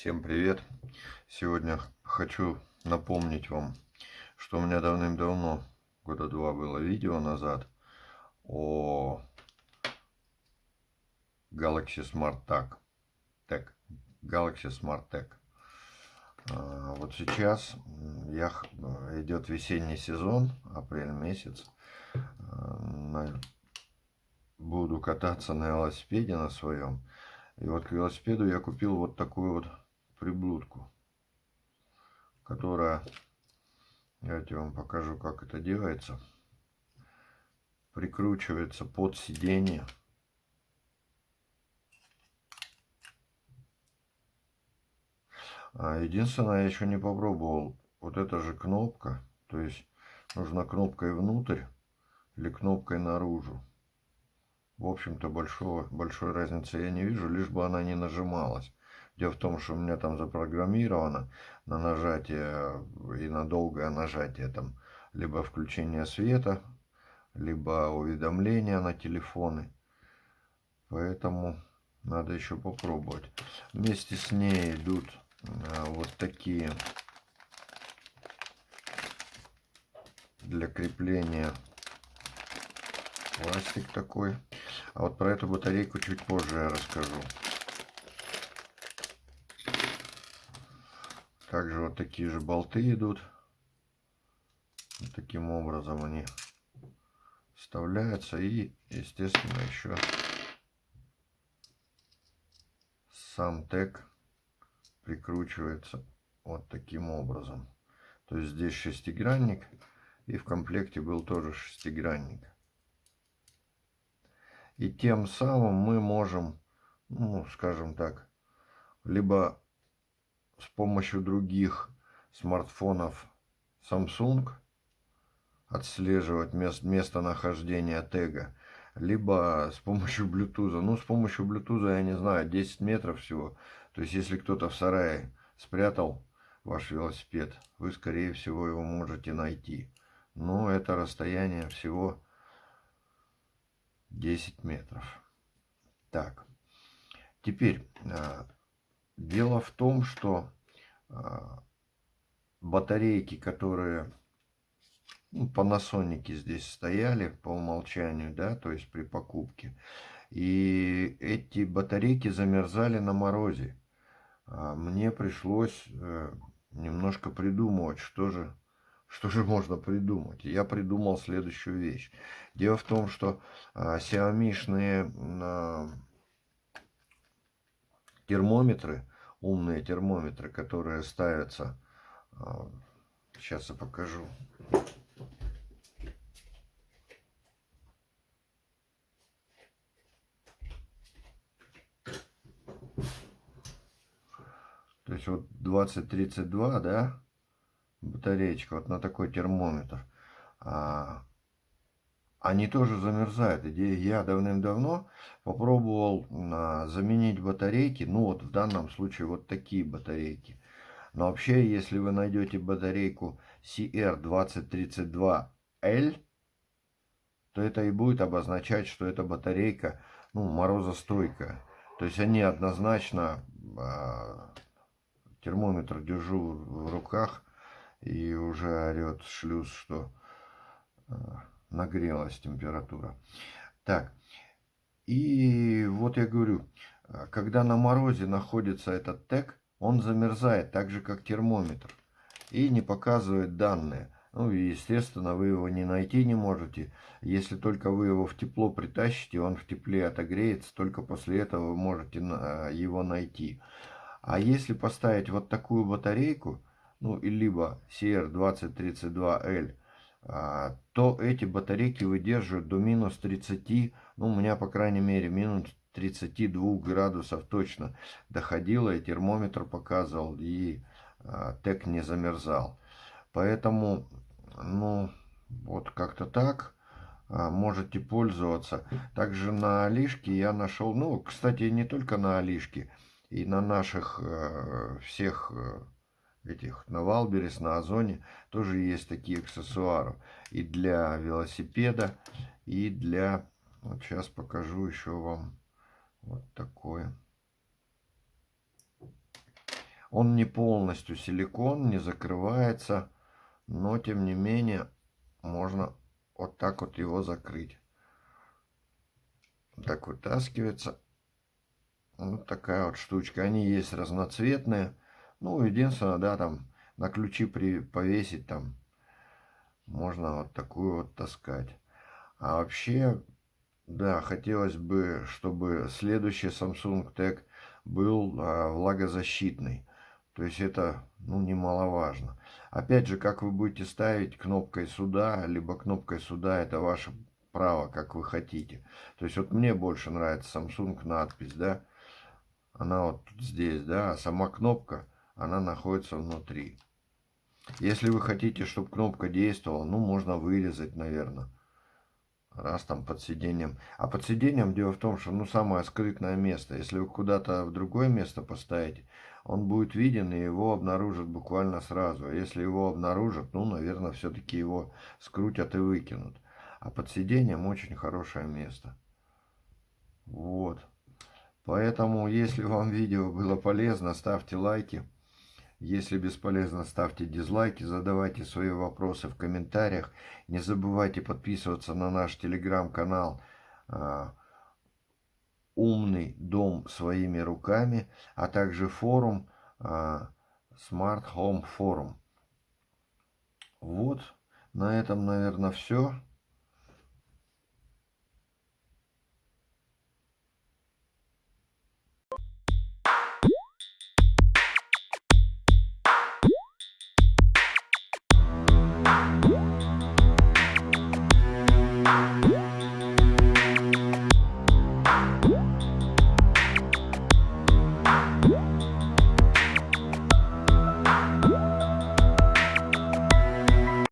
Всем привет! Сегодня хочу напомнить вам, что у меня давным-давно, года два было видео назад, о Galaxy Smart Tag. Tag. Galaxy Smart Tag. А, вот сейчас я, идет весенний сезон, апрель месяц. А, буду кататься на велосипеде на своем. И вот к велосипеду я купил вот такую вот приблудку, которая, давайте вам покажу, как это делается, прикручивается под сиденье. А единственное, я еще не попробовал, вот эта же кнопка, то есть нужна кнопкой внутрь или кнопкой наружу в общем-то, большого, большой разницы я не вижу, лишь бы она не нажималась. Дело в том, что у меня там запрограммировано на нажатие и на долгое нажатие там либо включение света, либо уведомления на телефоны. Поэтому надо еще попробовать. Вместе с ней идут а, вот такие для крепления пластик такой. А вот про эту батарейку чуть позже я расскажу. Также вот такие же болты идут. Вот таким образом они вставляются. И, естественно, еще сам тег прикручивается вот таким образом. То есть здесь шестигранник. И в комплекте был тоже шестигранник. И тем самым мы можем, ну, скажем так, либо с помощью других смартфонов Samsung отслеживать мест, местонахождение тега, либо с помощью Bluetooth. Ну, с помощью Bluetooth, я не знаю, 10 метров всего. То есть, если кто-то в сарае спрятал ваш велосипед, вы, скорее всего, его можете найти. Но это расстояние всего 10 метров. Так, теперь а, дело в том, что а, батарейки, которые ну, Panasonic здесь стояли по умолчанию, да, то есть при покупке, и эти батарейки замерзали на морозе. А мне пришлось э, немножко придумывать, что же что же можно придумать? Я придумал следующую вещь. Дело в том, что а, а, термометры, умные термометры, которые ставятся, а, сейчас я покажу. То есть вот 2032, да, батареечка, вот на такой термометр, а, они тоже замерзают. Я давным-давно попробовал а, заменить батарейки, ну вот в данном случае вот такие батарейки. Но вообще, если вы найдете батарейку CR2032L, то это и будет обозначать, что эта батарейка ну, морозостойкая. То есть они однозначно, э, термометр держу в руках, и уже орет шлюз, что э, нагрелась температура. Так, и вот я говорю, э, когда на морозе находится этот тег, он замерзает так же, как термометр, и не показывает данные. Ну естественно, вы его не найти не можете. Если только вы его в тепло притащите, он в тепле отогреется, только после этого вы можете э, его найти. А если поставить вот такую батарейку, ну, и либо CR2032L, а, то эти батарейки выдерживают до минус 30, ну, у меня, по крайней мере, минус 32 градусов точно доходило, и термометр показывал, и а, тег не замерзал. Поэтому, ну, вот как-то так а, можете пользоваться. Также на Алишке я нашел, ну, кстати, не только на Алишке, и на наших э, всех этих на Wildberries, на Озоне тоже есть такие аксессуары. И для велосипеда, и для... Вот сейчас покажу еще вам вот такое. Он не полностью силикон, не закрывается, но тем не менее можно вот так вот его закрыть. Так вытаскивается. Вот такая вот штучка. Они есть разноцветные. Ну, единственное, да, там на ключи при, повесить там можно вот такую вот таскать. А вообще, да, хотелось бы, чтобы следующий Samsung Tag был а, влагозащитный. То есть это, ну, немаловажно. Опять же, как вы будете ставить кнопкой сюда, либо кнопкой сюда, это ваше право, как вы хотите. То есть вот мне больше нравится Samsung надпись, да. Она вот здесь, да, а сама кнопка, она находится внутри. Если вы хотите, чтобы кнопка действовала, ну, можно вырезать, наверное. Раз там под сиденьем. А под сиденьем дело в том, что, ну, самое скрытное место. Если вы куда-то в другое место поставите, он будет виден, и его обнаружат буквально сразу. А если его обнаружат, ну, наверное, все-таки его скрутят и выкинут. А под сиденьем очень хорошее место. Вот. Поэтому, если вам видео было полезно, ставьте лайки. Если бесполезно, ставьте дизлайки, задавайте свои вопросы в комментариях. Не забывайте подписываться на наш телеграм-канал а, «Умный дом своими руками», а также форум а, Smart Home Forum. Вот, на этом, наверное, все.